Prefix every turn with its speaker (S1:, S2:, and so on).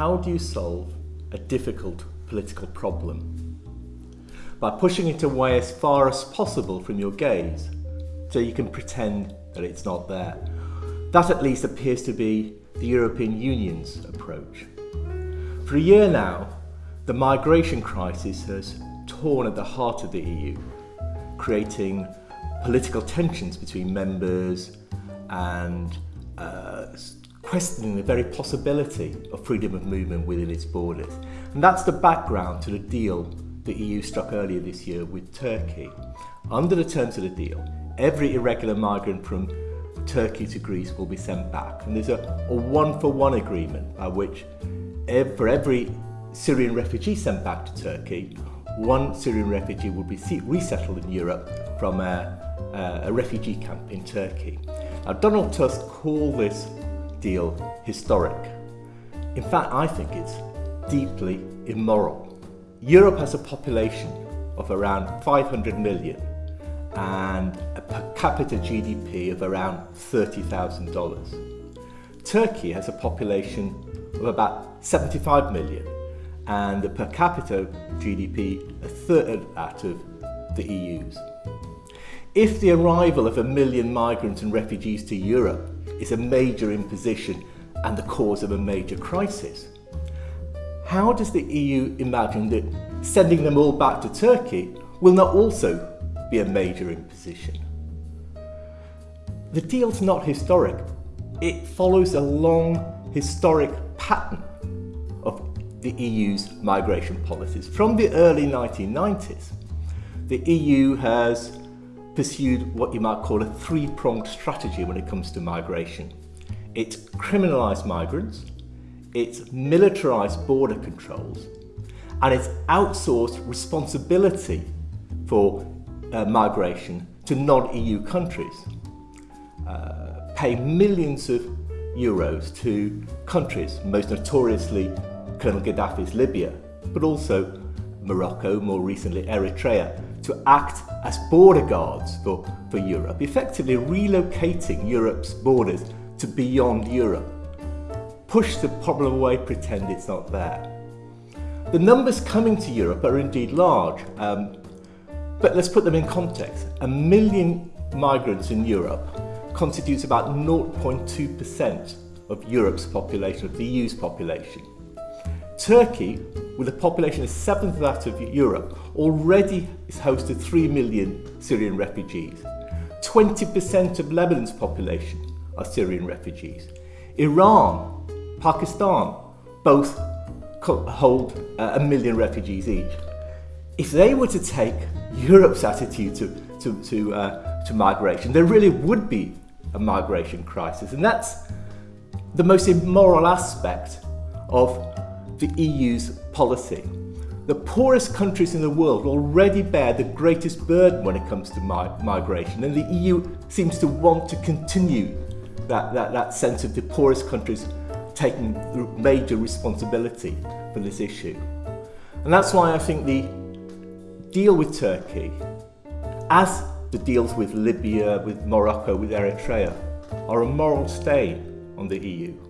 S1: how do you solve a difficult political problem? By pushing it away as far as possible from your gaze, so you can pretend that it's not there. That at least appears to be the European Union's approach. For a year now, the migration crisis has torn at the heart of the EU, creating political tensions between members and uh, questioning the very possibility of freedom of movement within its borders. And that's the background to the deal the EU struck earlier this year with Turkey. Under the terms of the deal, every irregular migrant from Turkey to Greece will be sent back. And there's a, a one-for-one -one agreement by which ev for every Syrian refugee sent back to Turkey, one Syrian refugee will be resettled in Europe from a, a, a refugee camp in Turkey. Now, Donald Tusk called this deal historic. In fact, I think it's deeply immoral. Europe has a population of around 500 million and a per capita GDP of around $30,000. Turkey has a population of about 75 million and a per capita GDP a third that of the EU's. If the arrival of a million migrants and refugees to Europe is a major imposition and the cause of a major crisis, how does the EU imagine that sending them all back to Turkey will not also be a major imposition? The deal's not historic. It follows a long historic pattern of the EU's migration policies. From the early 1990s, the EU has pursued what you might call a three-pronged strategy when it comes to migration. It's criminalised migrants, it's militarised border controls, and it's outsourced responsibility for uh, migration to non-EU countries, uh, pay millions of euros to countries, most notoriously Colonel Gaddafi's Libya, but also Morocco, more recently Eritrea, to act as border guards for, for Europe, effectively relocating Europe's borders to beyond Europe. Push the problem away, pretend it's not there. The numbers coming to Europe are indeed large, um, but let's put them in context. A million migrants in Europe constitutes about 0.2% of Europe's population, of the EU's population. Turkey, with a population a seventh of that of Europe, already is host to 3 million Syrian refugees. 20% of Lebanon's population are Syrian refugees. Iran, Pakistan, both hold uh, a million refugees each. If they were to take Europe's attitude to, to, to, uh, to migration, there really would be a migration crisis. And that's the most immoral aspect of the EU's policy. The poorest countries in the world already bear the greatest burden when it comes to mi migration and the EU seems to want to continue that, that, that sense of the poorest countries taking the major responsibility for this issue. And that's why I think the deal with Turkey, as the deals with Libya, with Morocco, with Eritrea, are a moral stain on the EU.